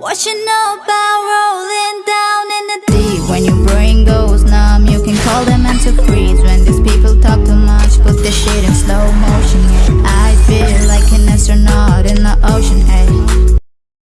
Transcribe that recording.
What you know about rolling down in the deep? When your brain goes numb, you can call them mental freeze When these people talk too much, put the shit in slow